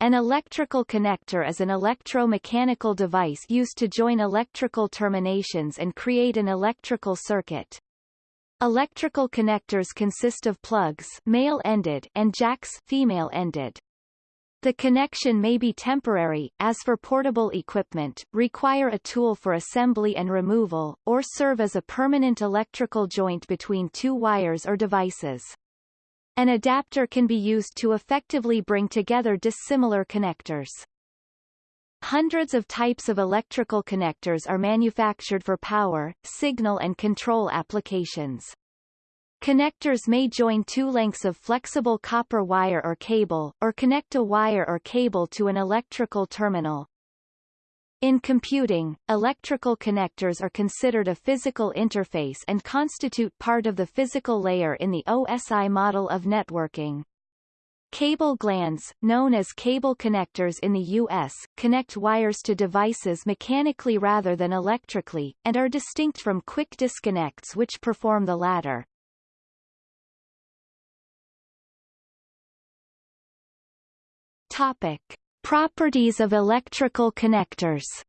An electrical connector is an electromechanical device used to join electrical terminations and create an electrical circuit. Electrical connectors consist of plugs male-ended and jacks female-ended. The connection may be temporary, as for portable equipment, require a tool for assembly and removal, or serve as a permanent electrical joint between two wires or devices. An adapter can be used to effectively bring together dissimilar connectors. Hundreds of types of electrical connectors are manufactured for power, signal and control applications. Connectors may join two lengths of flexible copper wire or cable, or connect a wire or cable to an electrical terminal. In computing, electrical connectors are considered a physical interface and constitute part of the physical layer in the OSI model of networking. Cable glands, known as cable connectors in the U.S., connect wires to devices mechanically rather than electrically, and are distinct from quick disconnects which perform the latter. Topic. Properties of electrical connectors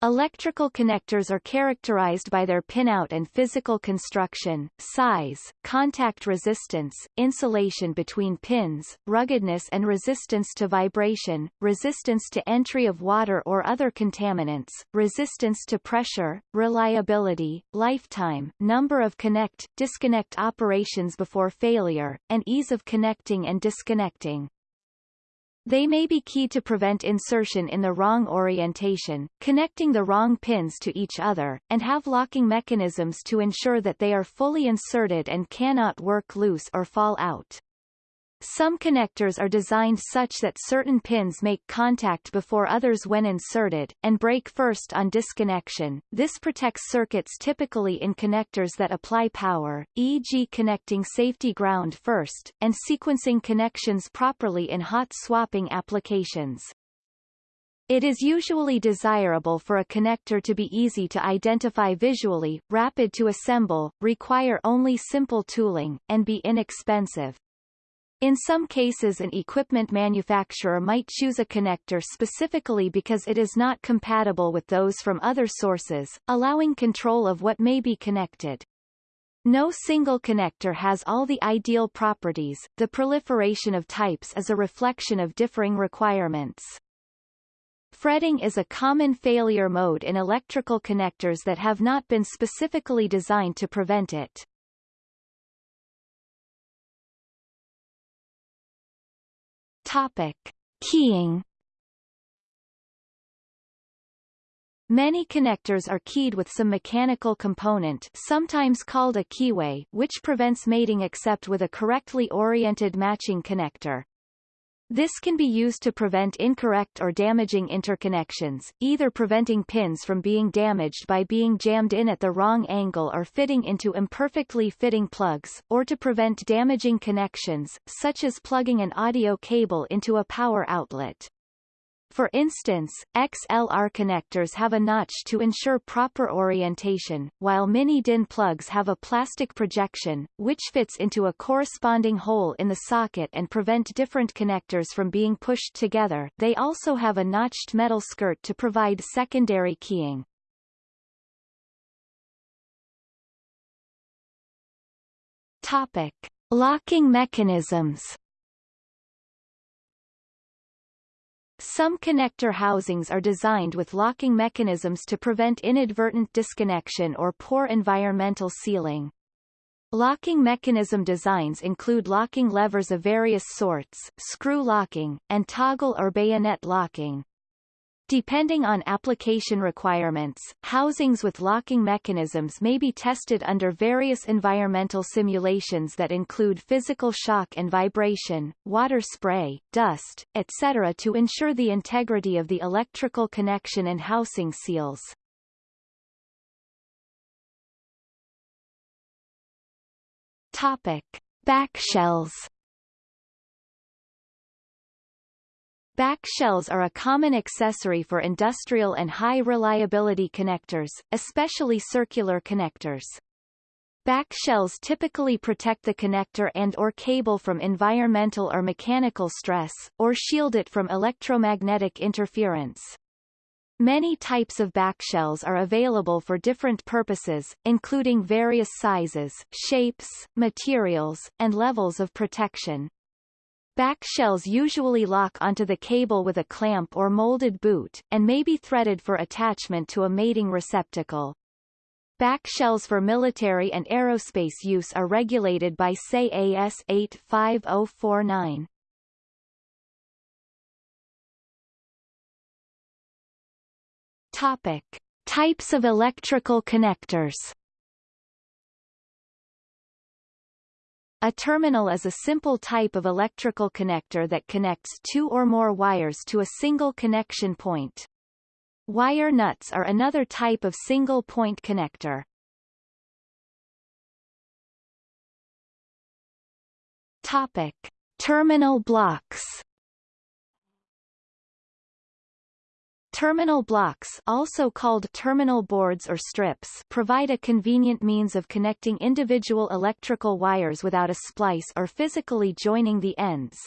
Electrical connectors are characterized by their pinout and physical construction, size, contact resistance, insulation between pins, ruggedness and resistance to vibration, resistance to entry of water or other contaminants, resistance to pressure, reliability, lifetime, number of connect, disconnect operations before failure, and ease of connecting and disconnecting. They may be key to prevent insertion in the wrong orientation, connecting the wrong pins to each other, and have locking mechanisms to ensure that they are fully inserted and cannot work loose or fall out. Some connectors are designed such that certain pins make contact before others when inserted, and break first on disconnection. This protects circuits typically in connectors that apply power, e.g. connecting safety ground first, and sequencing connections properly in hot swapping applications. It is usually desirable for a connector to be easy to identify visually, rapid to assemble, require only simple tooling, and be inexpensive. In some cases an equipment manufacturer might choose a connector specifically because it is not compatible with those from other sources, allowing control of what may be connected. No single connector has all the ideal properties, the proliferation of types is a reflection of differing requirements. Fretting is a common failure mode in electrical connectors that have not been specifically designed to prevent it. Topic. Keying Many connectors are keyed with some mechanical component sometimes called a keyway which prevents mating except with a correctly oriented matching connector. This can be used to prevent incorrect or damaging interconnections, either preventing pins from being damaged by being jammed in at the wrong angle or fitting into imperfectly fitting plugs, or to prevent damaging connections, such as plugging an audio cable into a power outlet. For instance, XLR connectors have a notch to ensure proper orientation, while mini-DIN plugs have a plastic projection, which fits into a corresponding hole in the socket and prevent different connectors from being pushed together. They also have a notched metal skirt to provide secondary keying. Topic. Locking mechanisms Some connector housings are designed with locking mechanisms to prevent inadvertent disconnection or poor environmental sealing. Locking mechanism designs include locking levers of various sorts, screw locking, and toggle or bayonet locking. Depending on application requirements, housings with locking mechanisms may be tested under various environmental simulations that include physical shock and vibration, water spray, dust, etc. to ensure the integrity of the electrical connection and housing seals. Topic. Backshells Backshells are a common accessory for industrial and high-reliability connectors, especially circular connectors. Back shells typically protect the connector and or cable from environmental or mechanical stress, or shield it from electromagnetic interference. Many types of backshells are available for different purposes, including various sizes, shapes, materials, and levels of protection. Back shells usually lock onto the cable with a clamp or molded boot, and may be threaded for attachment to a mating receptacle. Back shells for military and aerospace use are regulated by SAE AS 85049. Topic. Types of electrical connectors A terminal is a simple type of electrical connector that connects two or more wires to a single connection point. Wire nuts are another type of single-point connector. Topic. Terminal blocks Terminal blocks also called terminal boards or strips provide a convenient means of connecting individual electrical wires without a splice or physically joining the ends.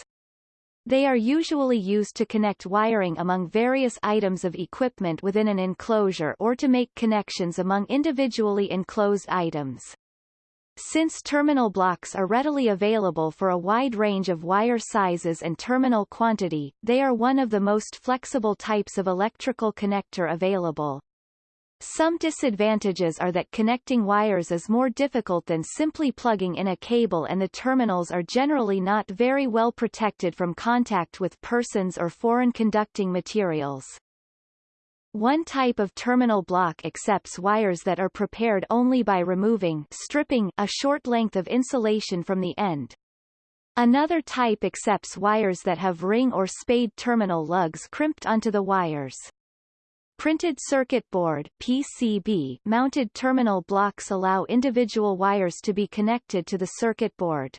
They are usually used to connect wiring among various items of equipment within an enclosure or to make connections among individually enclosed items. Since terminal blocks are readily available for a wide range of wire sizes and terminal quantity, they are one of the most flexible types of electrical connector available. Some disadvantages are that connecting wires is more difficult than simply plugging in a cable and the terminals are generally not very well protected from contact with persons or foreign conducting materials. One type of terminal block accepts wires that are prepared only by removing stripping a short length of insulation from the end. Another type accepts wires that have ring or spade terminal lugs crimped onto the wires. Printed circuit board PCB mounted terminal blocks allow individual wires to be connected to the circuit board.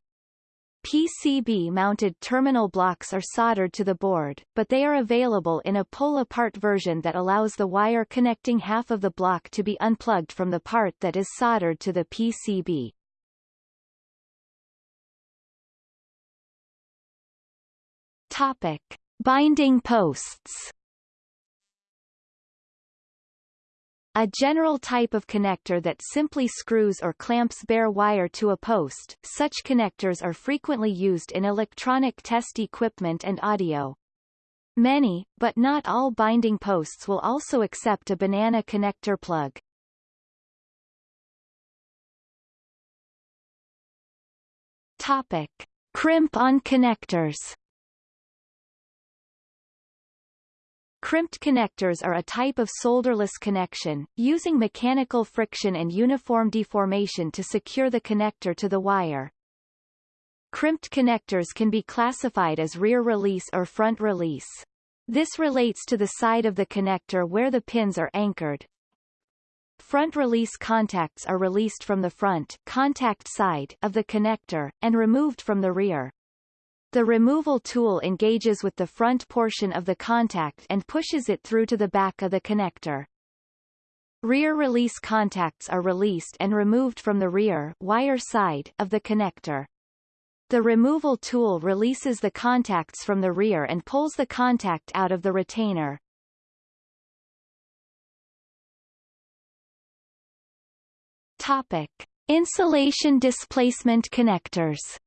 PCB-mounted terminal blocks are soldered to the board, but they are available in a pull-apart version that allows the wire connecting half of the block to be unplugged from the part that is soldered to the PCB. Topic. Binding posts A general type of connector that simply screws or clamps bare wire to a post, such connectors are frequently used in electronic test equipment and audio. Many, but not all binding posts will also accept a banana connector plug. Topic. Crimp-on connectors Crimped connectors are a type of solderless connection, using mechanical friction and uniform deformation to secure the connector to the wire. Crimped connectors can be classified as rear release or front release. This relates to the side of the connector where the pins are anchored. Front release contacts are released from the front contact side of the connector, and removed from the rear. The removal tool engages with the front portion of the contact and pushes it through to the back of the connector. Rear release contacts are released and removed from the rear wire side of the connector. The removal tool releases the contacts from the rear and pulls the contact out of the retainer. Topic. Insulation displacement connectors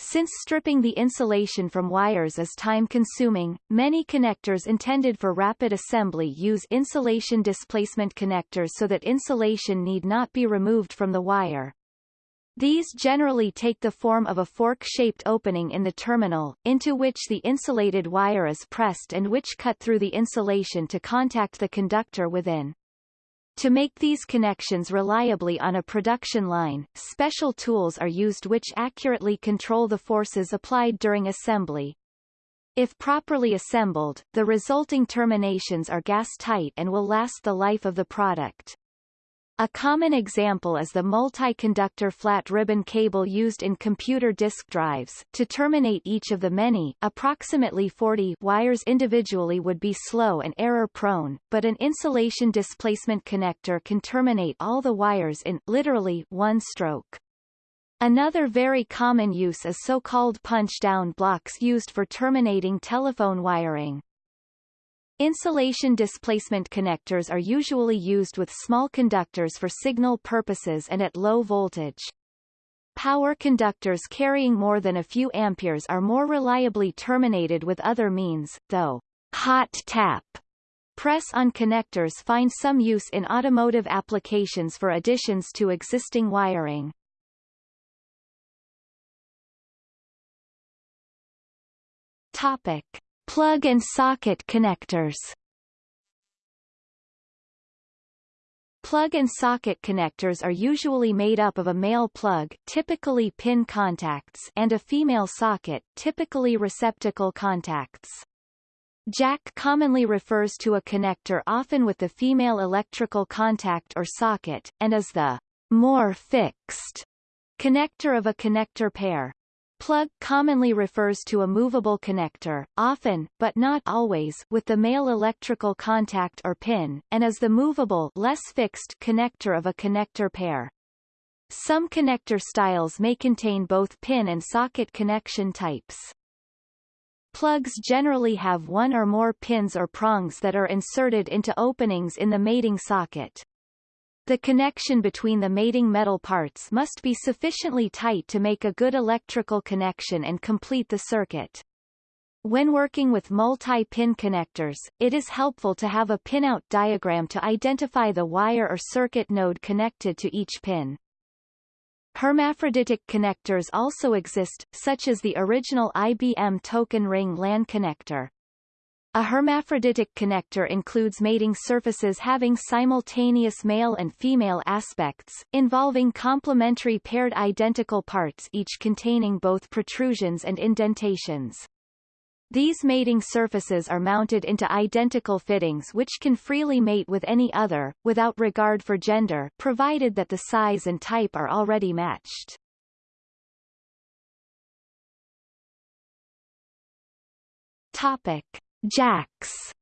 Since stripping the insulation from wires is time-consuming, many connectors intended for rapid assembly use insulation displacement connectors so that insulation need not be removed from the wire. These generally take the form of a fork-shaped opening in the terminal, into which the insulated wire is pressed and which cut through the insulation to contact the conductor within. To make these connections reliably on a production line, special tools are used which accurately control the forces applied during assembly. If properly assembled, the resulting terminations are gas-tight and will last the life of the product. A common example is the multi-conductor flat ribbon cable used in computer disk drives. To terminate each of the many, approximately 40 wires individually would be slow and error-prone, but an insulation displacement connector can terminate all the wires in, literally, one stroke. Another very common use is so-called punch-down blocks used for terminating telephone wiring. Insulation displacement connectors are usually used with small conductors for signal purposes and at low voltage. Power conductors carrying more than a few amperes are more reliably terminated with other means, though hot tap press on connectors find some use in automotive applications for additions to existing wiring. Topic. Plug and socket connectors Plug and socket connectors are usually made up of a male plug typically pin contacts and a female socket typically receptacle contacts. Jack commonly refers to a connector often with the female electrical contact or socket, and is the more fixed connector of a connector pair. Plug commonly refers to a movable connector, often, but not always, with the male electrical contact or pin, and is the movable less fixed connector of a connector pair. Some connector styles may contain both pin and socket connection types. Plugs generally have one or more pins or prongs that are inserted into openings in the mating socket. The connection between the mating metal parts must be sufficiently tight to make a good electrical connection and complete the circuit. When working with multi-pin connectors, it is helpful to have a pinout diagram to identify the wire or circuit node connected to each pin. Hermaphroditic connectors also exist, such as the original IBM token ring LAN connector. A hermaphroditic connector includes mating surfaces having simultaneous male and female aspects, involving complementary paired identical parts each containing both protrusions and indentations. These mating surfaces are mounted into identical fittings which can freely mate with any other, without regard for gender provided that the size and type are already matched. Topic. Jacks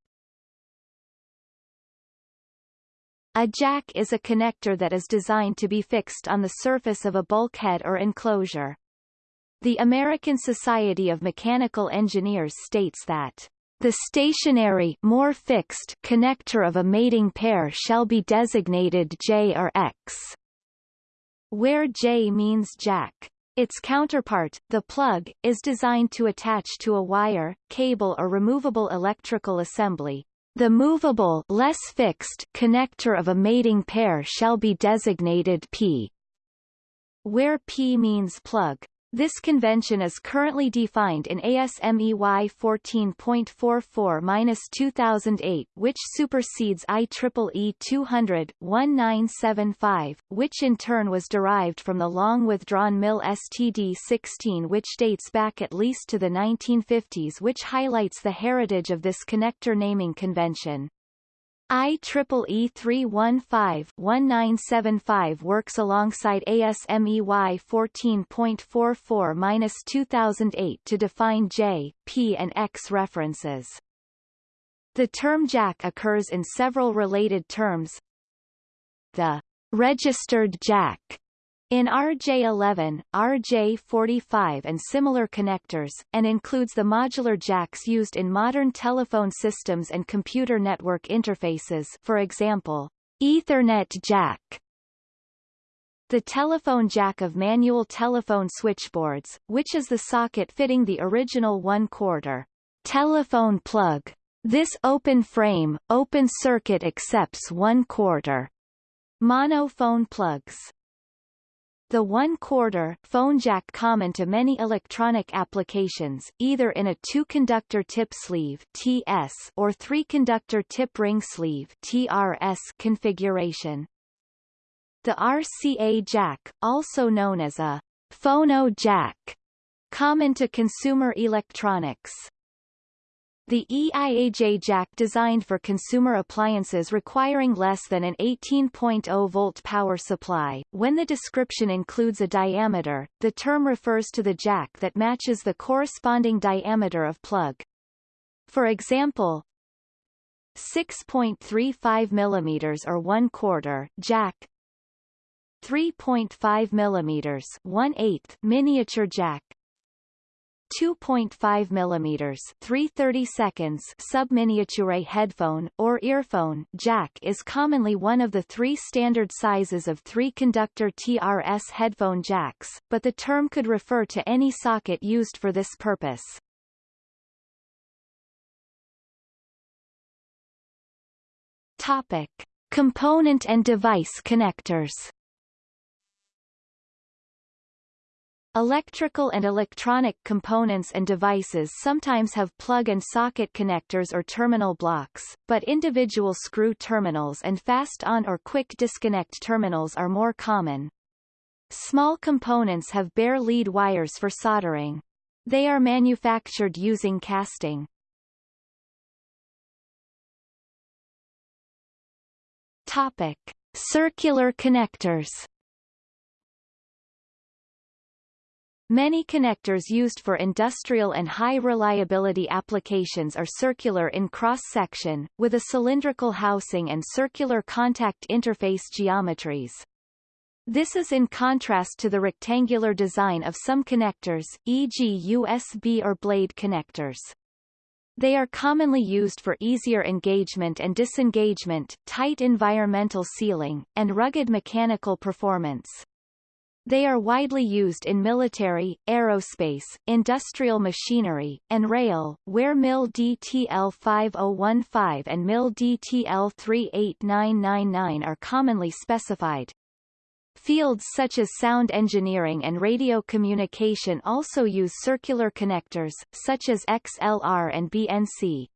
A jack is a connector that is designed to be fixed on the surface of a bulkhead or enclosure. The American Society of Mechanical Engineers states that the stationary more fixed connector of a mating pair shall be designated J or X, where J means jack. Its counterpart, the plug, is designed to attach to a wire, cable or removable electrical assembly. The movable less fixed connector of a mating pair shall be designated P, where P means plug. This convention is currently defined in ASME Y 14.44-2008 which supersedes IEEE 200-1975, which in turn was derived from the long-withdrawn MIL STD-16 which dates back at least to the 1950s which highlights the heritage of this connector naming convention. IEEE 315-1975 works alongside ASME Y 14.44-2008 to define J, P and X references. The term jack occurs in several related terms. The registered jack in RJ11, RJ45 and similar connectors, and includes the modular jacks used in modern telephone systems and computer network interfaces for example, Ethernet jack. The telephone jack of manual telephone switchboards, which is the socket fitting the original one-quarter telephone plug. This open frame, open circuit accepts one-quarter mono phone plugs. The one-quarter phone jack common to many electronic applications, either in a two-conductor tip sleeve TS or three-conductor tip ring sleeve TRS configuration. The RCA jack, also known as a phono jack, common to consumer electronics. The EIAJ jack designed for consumer appliances requiring less than an 18.0 volt power supply. When the description includes a diameter, the term refers to the jack that matches the corresponding diameter of plug. For example, 6.35 mm or 1 quarter jack 3.5 mm 1 8 miniature jack 2.5 mm 330 seconds subminiature headphone, or earphone jack is commonly one of the three standard sizes of three-conductor TRS headphone jacks, but the term could refer to any socket used for this purpose. Topic. Component and device connectors Electrical and electronic components and devices sometimes have plug and socket connectors or terminal blocks, but individual screw terminals and fast-on or quick disconnect terminals are more common. Small components have bare lead wires for soldering. They are manufactured using casting. Topic. Circular connectors Many connectors used for industrial and high-reliability applications are circular in cross-section, with a cylindrical housing and circular contact interface geometries. This is in contrast to the rectangular design of some connectors, e.g. USB or blade connectors. They are commonly used for easier engagement and disengagement, tight environmental sealing, and rugged mechanical performance. They are widely used in military, aerospace, industrial machinery, and rail, where MIL DTL 5015 and MIL DTL 38999 are commonly specified. Fields such as sound engineering and radio communication also use circular connectors, such as XLR and BNC.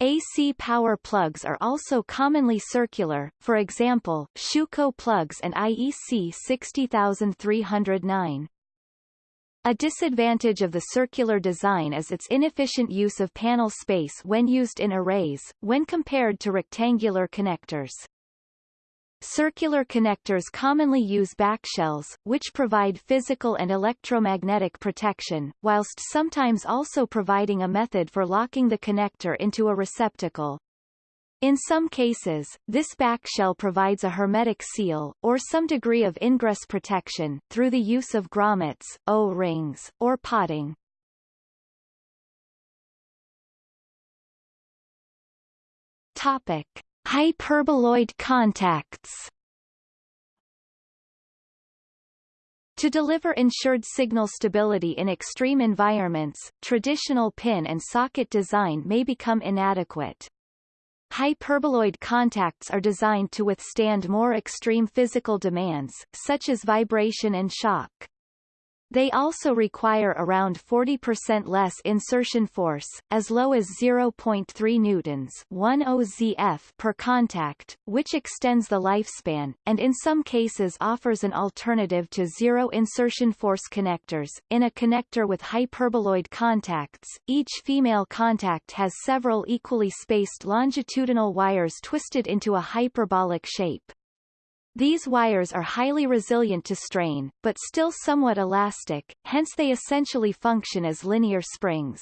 AC power plugs are also commonly circular, for example, Schuko plugs and IEC 60309. A disadvantage of the circular design is its inefficient use of panel space when used in arrays, when compared to rectangular connectors. Circular connectors commonly use backshells, which provide physical and electromagnetic protection, whilst sometimes also providing a method for locking the connector into a receptacle. In some cases, this backshell provides a hermetic seal, or some degree of ingress protection, through the use of grommets, O-rings, or potting. Topic. Hyperboloid contacts To deliver ensured signal stability in extreme environments, traditional pin and socket design may become inadequate. Hyperboloid contacts are designed to withstand more extreme physical demands, such as vibration and shock. They also require around 40% less insertion force, as low as 0.3 newtons 1 OZF per contact, which extends the lifespan, and in some cases offers an alternative to zero insertion force connectors. In a connector with hyperboloid contacts, each female contact has several equally spaced longitudinal wires twisted into a hyperbolic shape. These wires are highly resilient to strain, but still somewhat elastic, hence they essentially function as linear springs.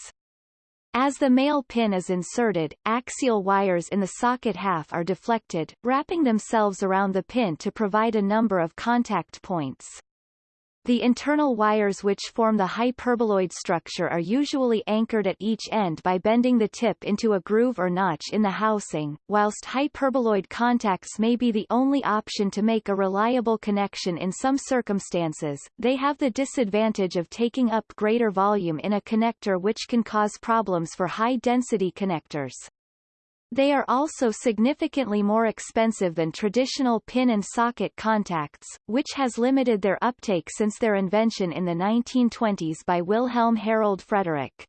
As the male pin is inserted, axial wires in the socket half are deflected, wrapping themselves around the pin to provide a number of contact points. The internal wires which form the hyperboloid structure are usually anchored at each end by bending the tip into a groove or notch in the housing, whilst hyperboloid contacts may be the only option to make a reliable connection in some circumstances, they have the disadvantage of taking up greater volume in a connector which can cause problems for high-density connectors. They are also significantly more expensive than traditional pin and socket contacts, which has limited their uptake since their invention in the 1920s by Wilhelm Harold Frederick.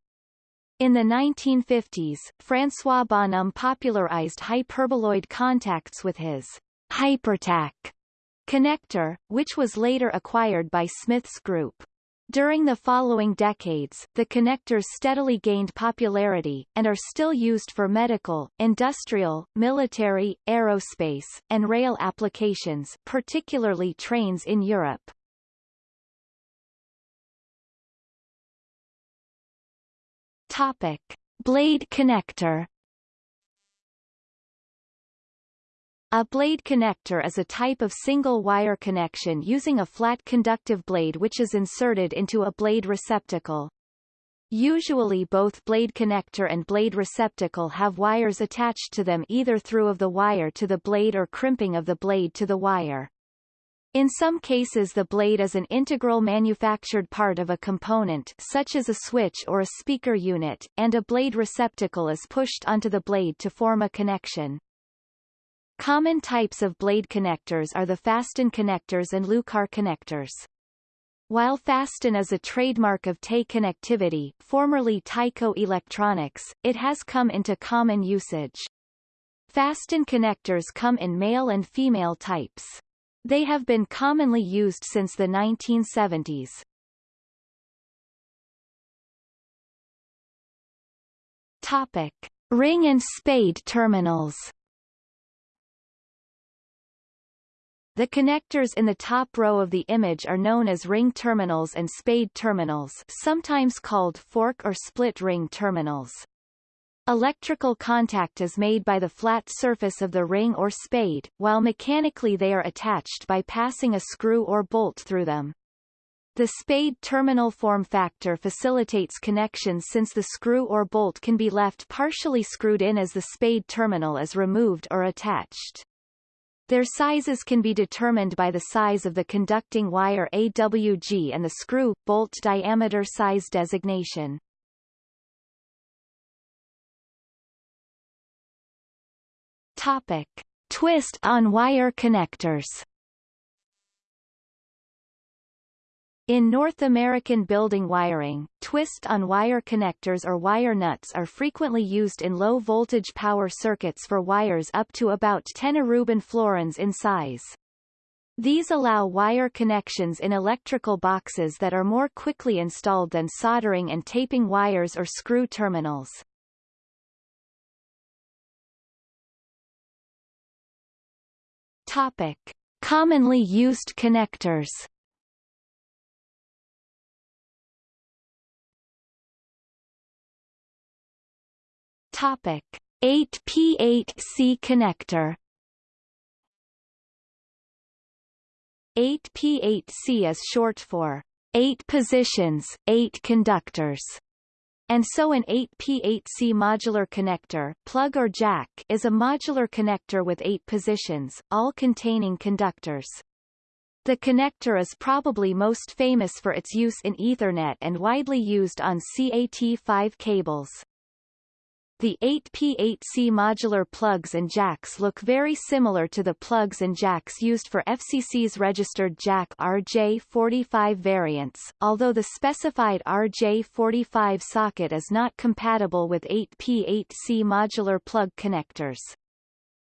In the 1950s, François Bonhomme popularized hyperboloid contacts with his Hypertac connector, which was later acquired by Smiths Group. During the following decades, the connectors steadily gained popularity, and are still used for medical, industrial, military, aerospace, and rail applications particularly trains in Europe. Topic. Blade connector A blade connector is a type of single-wire connection using a flat conductive blade which is inserted into a blade receptacle. Usually both blade connector and blade receptacle have wires attached to them either through of the wire to the blade or crimping of the blade to the wire. In some cases the blade is an integral manufactured part of a component such as a switch or a speaker unit, and a blade receptacle is pushed onto the blade to form a connection. Common types of blade connectors are the Faston connectors and Lucar connectors. While Faston is a trademark of TE connectivity, formerly Tyco Electronics, it has come into common usage. Faston connectors come in male and female types. They have been commonly used since the 1970s. Topic. Ring and spade terminals The connectors in the top row of the image are known as ring terminals and spade terminals sometimes called fork or split ring terminals. Electrical contact is made by the flat surface of the ring or spade, while mechanically they are attached by passing a screw or bolt through them. The spade terminal form factor facilitates connections since the screw or bolt can be left partially screwed in as the spade terminal is removed or attached. Their sizes can be determined by the size of the conducting wire AWG and the screw, bolt diameter size designation. Topic. Twist-on wire connectors In North American building wiring, twist-on-wire connectors or wire nuts are frequently used in low-voltage power circuits for wires up to about 10 arubin florins in size. These allow wire connections in electrical boxes that are more quickly installed than soldering and taping wires or screw terminals. Topic. Commonly used connectors Topic 8P8C connector 8P8C is short for 8 positions, 8 conductors, and so an 8P8C modular connector plug or jack is a modular connector with 8 positions, all containing conductors. The connector is probably most famous for its use in Ethernet and widely used on CAT5 cables. The 8P8C modular plugs and jacks look very similar to the plugs and jacks used for FCC's registered jack RJ45 variants, although the specified RJ45 socket is not compatible with 8P8C modular plug connectors.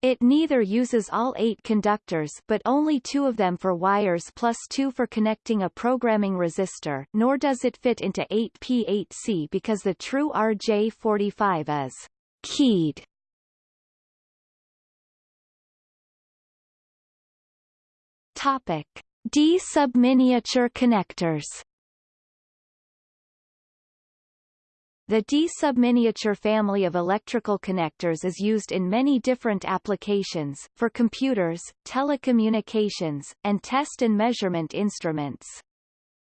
It neither uses all eight conductors but only two of them for wires plus two for connecting a programming resistor, nor does it fit into 8P8C because the true RJ45 is keyed. Topic. D subminiature connectors The D-subminiature family of electrical connectors is used in many different applications, for computers, telecommunications, and test and measurement instruments.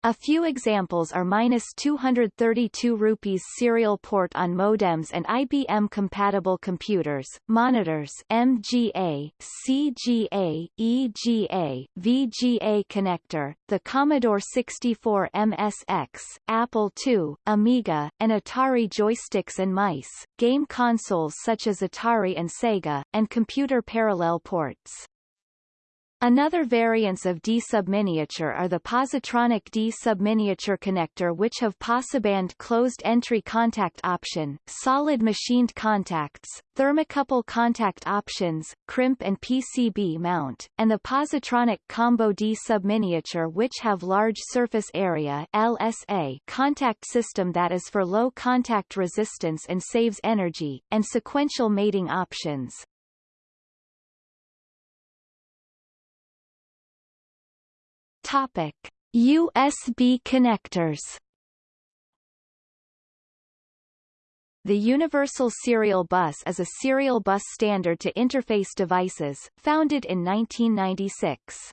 A few examples are minus 232 rupees serial port on modems and IBM-compatible computers, monitors MGA, CGA, EGA, VGA connector, the Commodore 64 MSX, Apple II, Amiga, and Atari joysticks and mice, game consoles such as Atari and Sega, and computer parallel ports. Another variants of D subminiature are the positronic D subminiature connector which have posiband closed-entry contact option, solid machined contacts, thermocouple contact options, crimp and PCB mount, and the positronic combo D subminiature which have large surface area LSA contact system that is for low contact resistance and saves energy, and sequential mating options. Topic: USB connectors. The Universal Serial Bus is a serial bus standard to interface devices, founded in 1996.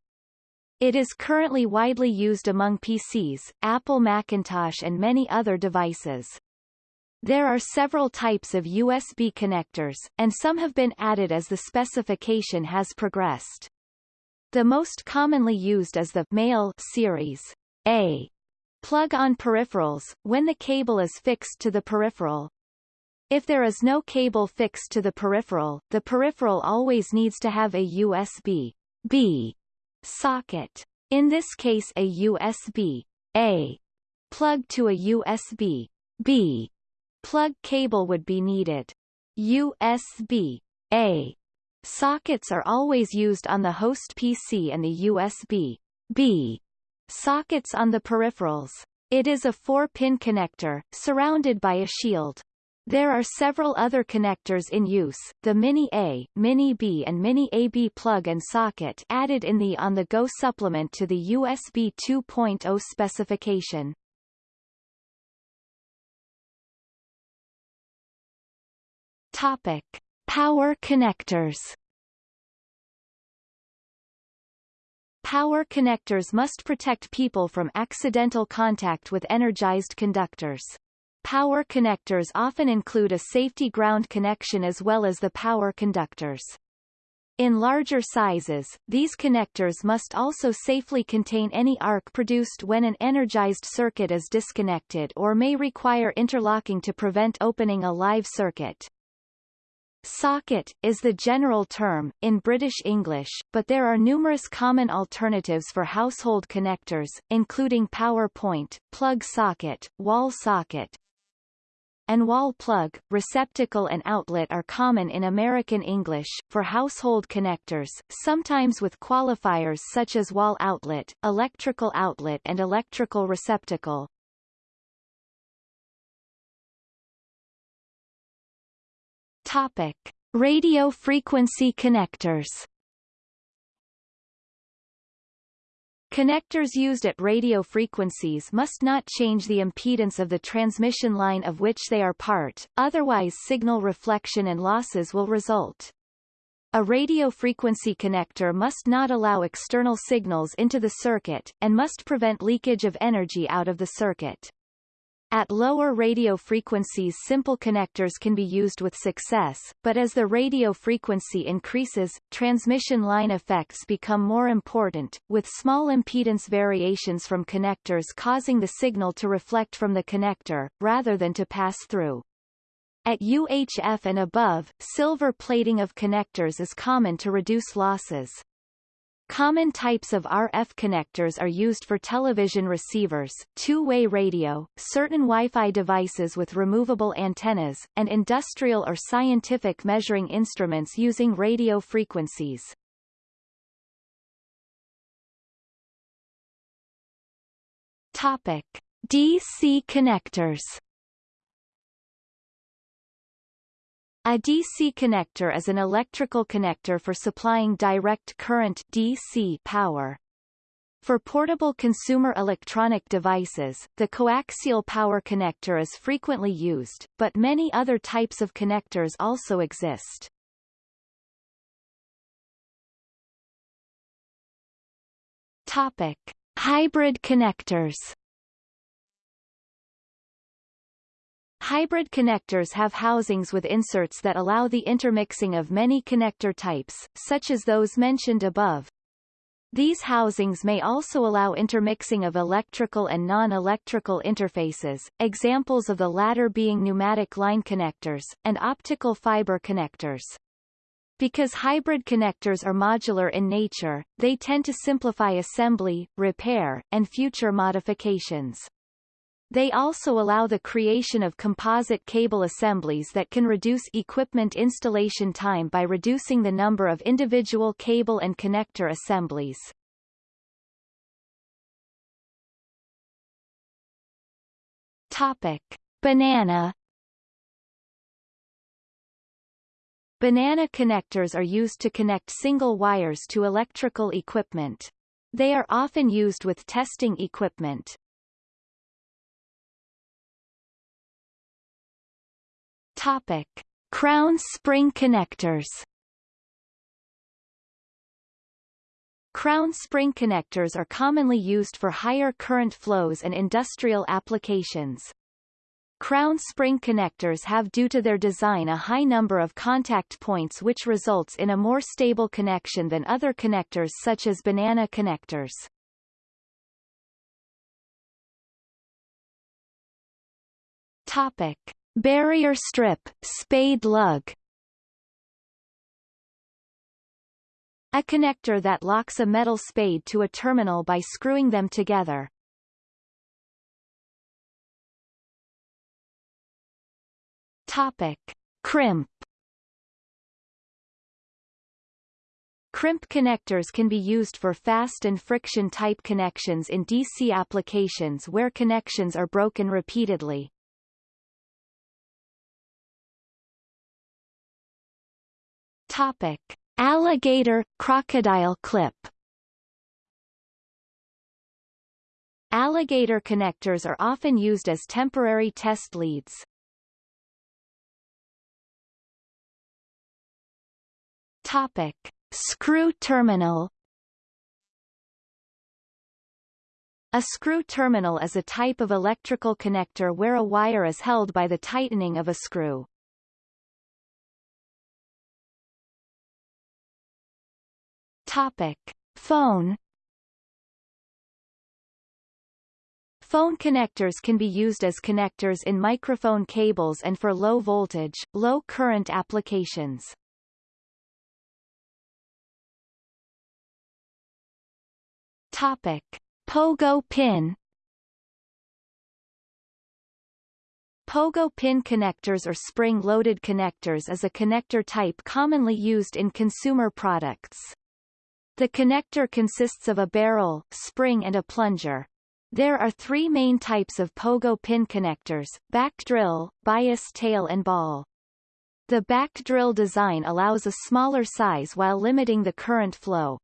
It is currently widely used among PCs, Apple Macintosh and many other devices. There are several types of USB connectors, and some have been added as the specification has progressed. The most commonly used is the male series A plug on peripherals, when the cable is fixed to the peripheral. If there is no cable fixed to the peripheral, the peripheral always needs to have a USB B socket. In this case a USB A plug to a USB B plug cable would be needed. USB A Sockets are always used on the host PC and the USB B sockets on the peripherals. It is a 4-pin connector, surrounded by a shield. There are several other connectors in use, the Mini A, Mini B and Mini AB plug and socket added in the on-the-go supplement to the USB 2.0 specification. Topic. Power connectors Power connectors must protect people from accidental contact with energized conductors. Power connectors often include a safety ground connection as well as the power conductors. In larger sizes, these connectors must also safely contain any arc produced when an energized circuit is disconnected or may require interlocking to prevent opening a live circuit. Socket, is the general term, in British English, but there are numerous common alternatives for household connectors, including power point, plug socket, wall socket, and wall plug, receptacle and outlet are common in American English, for household connectors, sometimes with qualifiers such as wall outlet, electrical outlet and electrical receptacle. Topic: Radio frequency connectors. Connectors used at radio frequencies must not change the impedance of the transmission line of which they are part, otherwise signal reflection and losses will result. A radio frequency connector must not allow external signals into the circuit, and must prevent leakage of energy out of the circuit. At lower radio frequencies simple connectors can be used with success, but as the radio frequency increases, transmission line effects become more important, with small impedance variations from connectors causing the signal to reflect from the connector, rather than to pass through. At UHF and above, silver plating of connectors is common to reduce losses. Common types of RF connectors are used for television receivers, two-way radio, certain Wi-Fi devices with removable antennas, and industrial or scientific measuring instruments using radio frequencies. Topic: DC connectors A DC connector is an electrical connector for supplying direct current DC power. For portable consumer electronic devices, the coaxial power connector is frequently used, but many other types of connectors also exist. Topic: Hybrid connectors. Hybrid connectors have housings with inserts that allow the intermixing of many connector types, such as those mentioned above. These housings may also allow intermixing of electrical and non-electrical interfaces, examples of the latter being pneumatic line connectors, and optical fiber connectors. Because hybrid connectors are modular in nature, they tend to simplify assembly, repair, and future modifications. They also allow the creation of composite cable assemblies that can reduce equipment installation time by reducing the number of individual cable and connector assemblies. Topic. Banana Banana connectors are used to connect single wires to electrical equipment. They are often used with testing equipment. Topic. Crown spring connectors Crown spring connectors are commonly used for higher current flows and industrial applications. Crown spring connectors have due to their design a high number of contact points which results in a more stable connection than other connectors such as banana connectors. Topic. Barrier strip, spade lug A connector that locks a metal spade to a terminal by screwing them together. Topic. Crimp Crimp connectors can be used for fast and friction type connections in DC applications where connections are broken repeatedly. Topic. Alligator, crocodile clip Alligator connectors are often used as temporary test leads. Topic. Screw terminal A screw terminal is a type of electrical connector where a wire is held by the tightening of a screw. Topic. Phone Phone connectors can be used as connectors in microphone cables and for low voltage, low current applications. Topic. Pogo pin Pogo pin connectors or spring-loaded connectors is a connector type commonly used in consumer products. The connector consists of a barrel, spring and a plunger. There are three main types of pogo pin connectors, back drill, bias tail and ball. The back drill design allows a smaller size while limiting the current flow.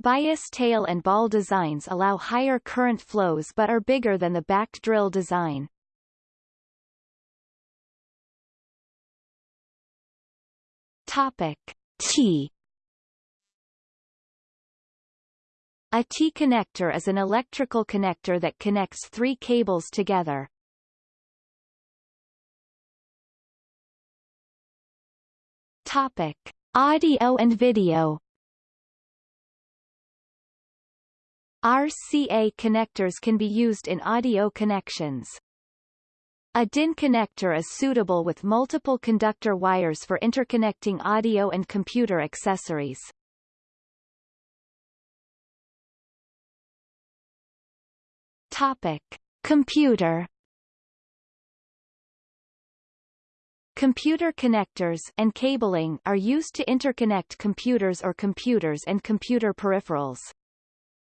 Bias tail and ball designs allow higher current flows but are bigger than the back drill design. Topic. T A T-connector is an electrical connector that connects three cables together. Topic. Audio and video RCA connectors can be used in audio connections. A DIN connector is suitable with multiple conductor wires for interconnecting audio and computer accessories. Topic. Computer Computer connectors and cabling are used to interconnect computers or computers and computer peripherals.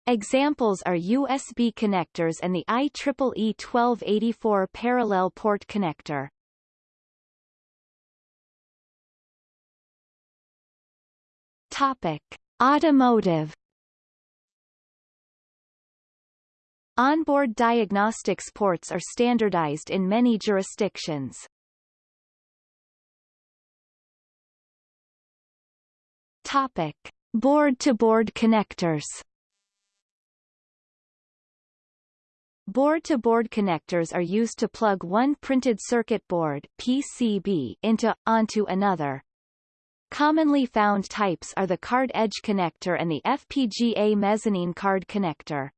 Examples are USB connectors and the IEEE 1284 parallel port connector. Topic: Automotive Onboard diagnostics ports are standardized in many jurisdictions. Topic: Board-to-board connectors. Board-to-board -board connectors are used to plug one printed circuit board PCB into, onto another. Commonly found types are the card edge connector and the FPGA mezzanine card connector.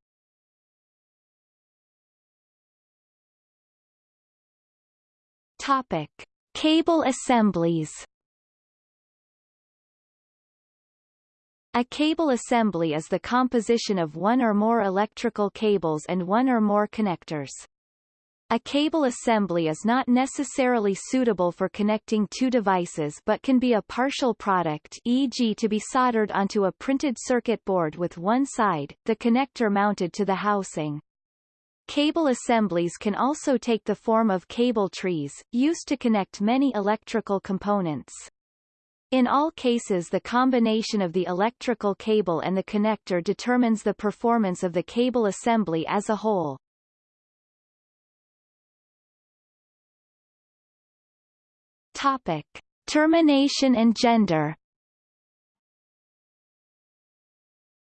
Topic: Cable assemblies. A cable assembly is the composition of one or more electrical cables and one or more connectors. A cable assembly is not necessarily suitable for connecting two devices but can be a partial product e.g. to be soldered onto a printed circuit board with one side, the connector mounted to the housing. Cable assemblies can also take the form of cable trees, used to connect many electrical components. In all cases the combination of the electrical cable and the connector determines the performance of the cable assembly as a whole. Topic: Termination and gender.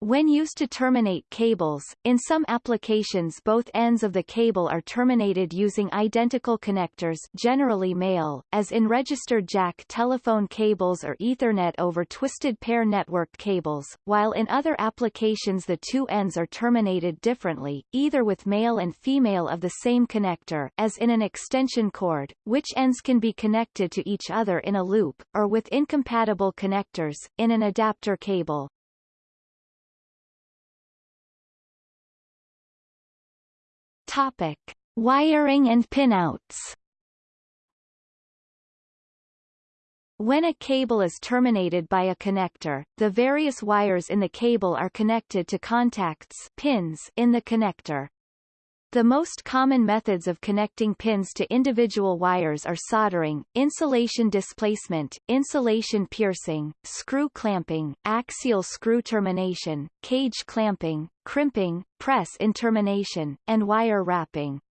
When used to terminate cables, in some applications both ends of the cable are terminated using identical connectors generally male, as in registered jack telephone cables or Ethernet over twisted pair network cables, while in other applications the two ends are terminated differently, either with male and female of the same connector as in an extension cord, which ends can be connected to each other in a loop, or with incompatible connectors, in an adapter cable. Topic: Wiring and pinouts. When a cable is terminated by a connector, the various wires in the cable are connected to contacts pins in the connector. The most common methods of connecting pins to individual wires are soldering, insulation displacement, insulation piercing, screw clamping, axial screw termination, cage clamping, crimping, press in termination, and wire wrapping.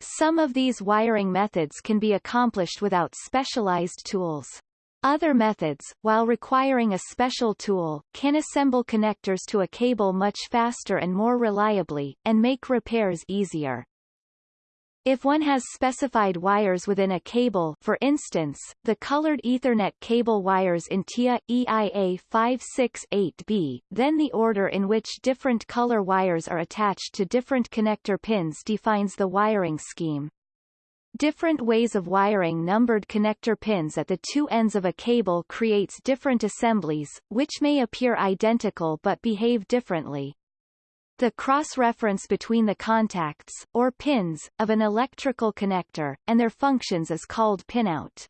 Some of these wiring methods can be accomplished without specialized tools. Other methods, while requiring a special tool, can assemble connectors to a cable much faster and more reliably, and make repairs easier. If one has specified wires within a cable for instance, the colored Ethernet cable wires in TIA, EIA 568B, then the order in which different color wires are attached to different connector pins defines the wiring scheme. Different ways of wiring numbered connector pins at the two ends of a cable creates different assemblies, which may appear identical but behave differently. The cross-reference between the contacts, or pins, of an electrical connector, and their functions is called pinout.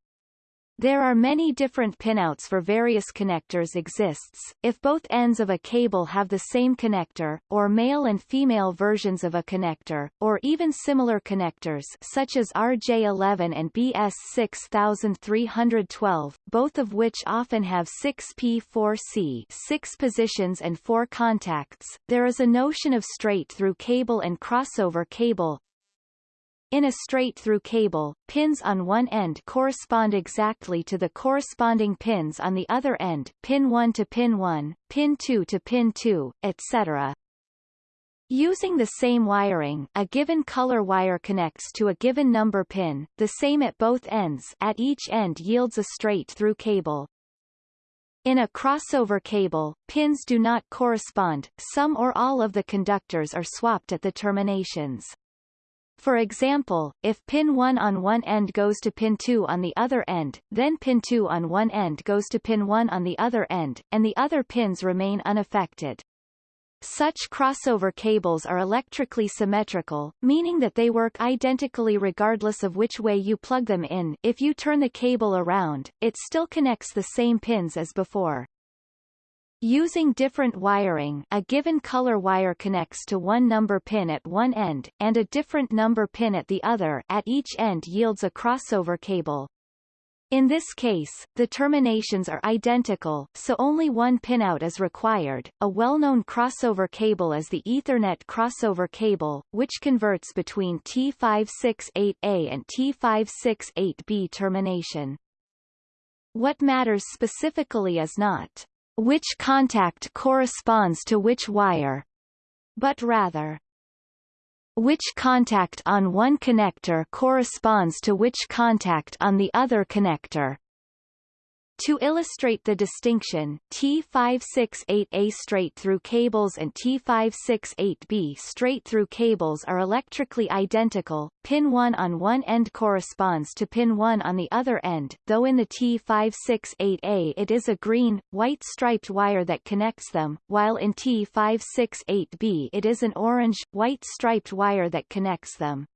There are many different pinouts for various connectors exists, if both ends of a cable have the same connector, or male and female versions of a connector, or even similar connectors such as RJ11 and BS6312, both of which often have 6P4C 6 positions and 4 contacts. There is a notion of straight-through cable and crossover cable, in a straight-through cable, pins on one end correspond exactly to the corresponding pins on the other end pin 1 to pin 1, pin 2 to pin 2, etc. Using the same wiring, a given color wire connects to a given number pin, the same at both ends at each end yields a straight-through cable. In a crossover cable, pins do not correspond, some or all of the conductors are swapped at the terminations. For example, if pin 1 on one end goes to pin 2 on the other end, then pin 2 on one end goes to pin 1 on the other end, and the other pins remain unaffected. Such crossover cables are electrically symmetrical, meaning that they work identically regardless of which way you plug them in if you turn the cable around, it still connects the same pins as before. Using different wiring a given color wire connects to one number pin at one end, and a different number pin at the other at each end yields a crossover cable. In this case, the terminations are identical, so only one pinout is required. A well-known crossover cable is the Ethernet crossover cable, which converts between T568A and T568B termination. What matters specifically is not which contact corresponds to which wire, but rather which contact on one connector corresponds to which contact on the other connector. To illustrate the distinction, T568A straight-through cables and T568B straight-through cables are electrically identical, pin 1 on one end corresponds to pin 1 on the other end, though in the T568A it is a green, white striped wire that connects them, while in T568B it is an orange, white striped wire that connects them.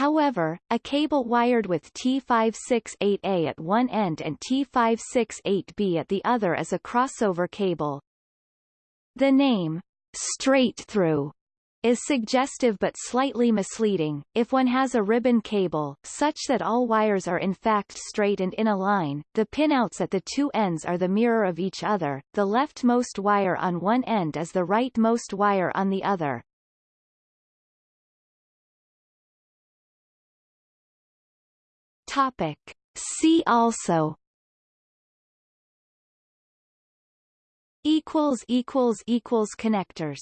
However, a cable wired with T568A at one end and T568B at the other is a crossover cable. The name, straight through, is suggestive but slightly misleading. If one has a ribbon cable, such that all wires are in fact straight and in a line, the pinouts at the two ends are the mirror of each other, the leftmost wire on one end is the rightmost wire on the other. Topic. See also equals equals equals connectors